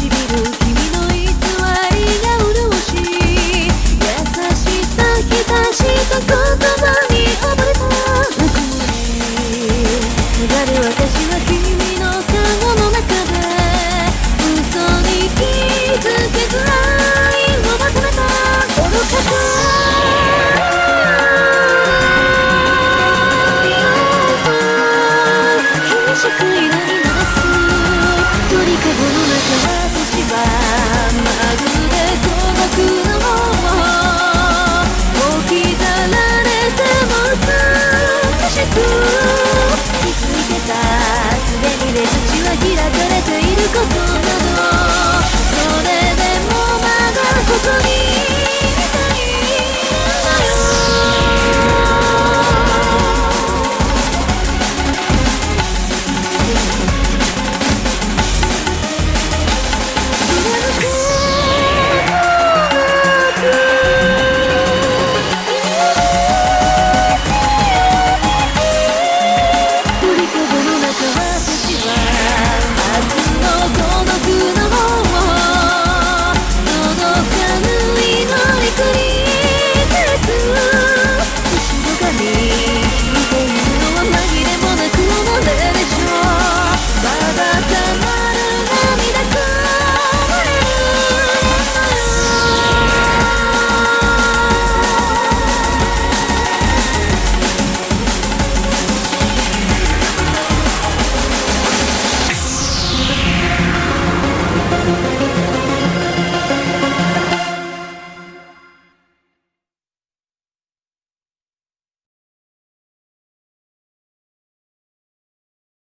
Beetle. Go. could.